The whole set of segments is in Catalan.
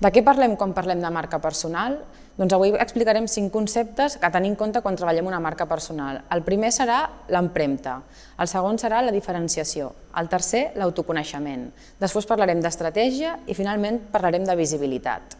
De què parlem quan parlem de marca personal? Doncs avui explicarem cinc conceptes a tenir en compte quan treballem una marca personal. El primer serà l'empremta, el segon serà la diferenciació, el tercer l'autoconeixement, després parlarem d'estratègia i finalment parlarem de visibilitat.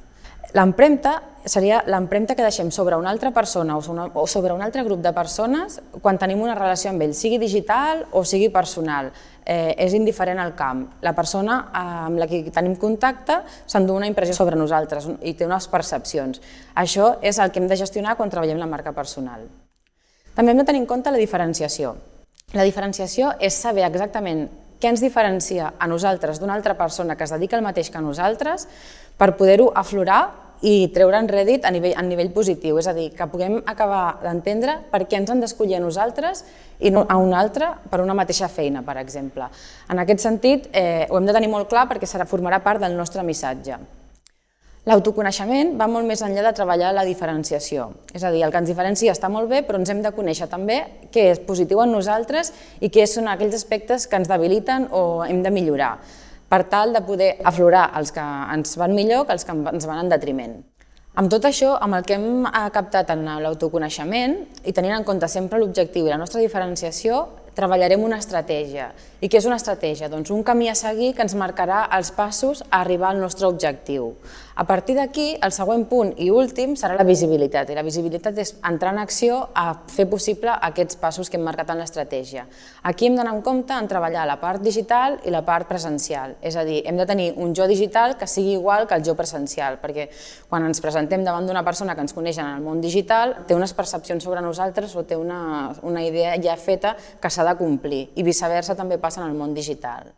L'empremta seria l'empremta que deixem sobre una altra persona o sobre un altre grup de persones quan tenim una relació amb ells, sigui digital o sigui personal. Eh, és indiferent al camp. La persona eh, amb la que tenim contacte s'endú una impressió sobre nosaltres i té unes percepcions. Això és el que hem de gestionar quan treballem la marca personal. També hem de tenir en compte la diferenciació. La diferenciació és saber exactament què ens diferencia a nosaltres d'una altra persona que es dedica al mateix que a nosaltres per poder-ho aflorar i treure'n rèdit a nivell, a nivell positiu, és a dir, que puguem acabar d'entendre per què ens han d'escollir a nosaltres i no a un altre per una mateixa feina, per exemple. En aquest sentit, eh, ho hem de tenir molt clar perquè serà, formarà part del nostre missatge. L'autoconeixement va molt més enllà de treballar la diferenciació. És a dir, el que ens diferencia està molt bé, però ens hem de conèixer també què és positiu en nosaltres i què són aquells aspectes que ens debiliten o hem de millorar, per tal de poder aflorar els que ens van millor que els que ens van en detriment. Amb tot això, amb el que hem captat en l'autoconeixement i tenint en compte sempre l'objectiu i la nostra diferenciació, treballarem una estratègia. I què és una estratègia? Doncs un camí a seguir que ens marcarà els passos a arribar al nostre objectiu. A partir d'aquí, el següent punt i últim serà la visibilitat. I la visibilitat és entrar en acció a fer possible aquests passos que hem marcat en l'estratègia. Aquí hem d'anar en compte en treballar la part digital i la part presencial. És a dir, hem de tenir un jo digital que sigui igual que el jo presencial, perquè quan ens presentem davant d'una persona que ens coneix en el món digital, té unes percepcions sobre nosaltres o té una, una idea ja feta que s'ha de complir i viceversa també passa en el món digital.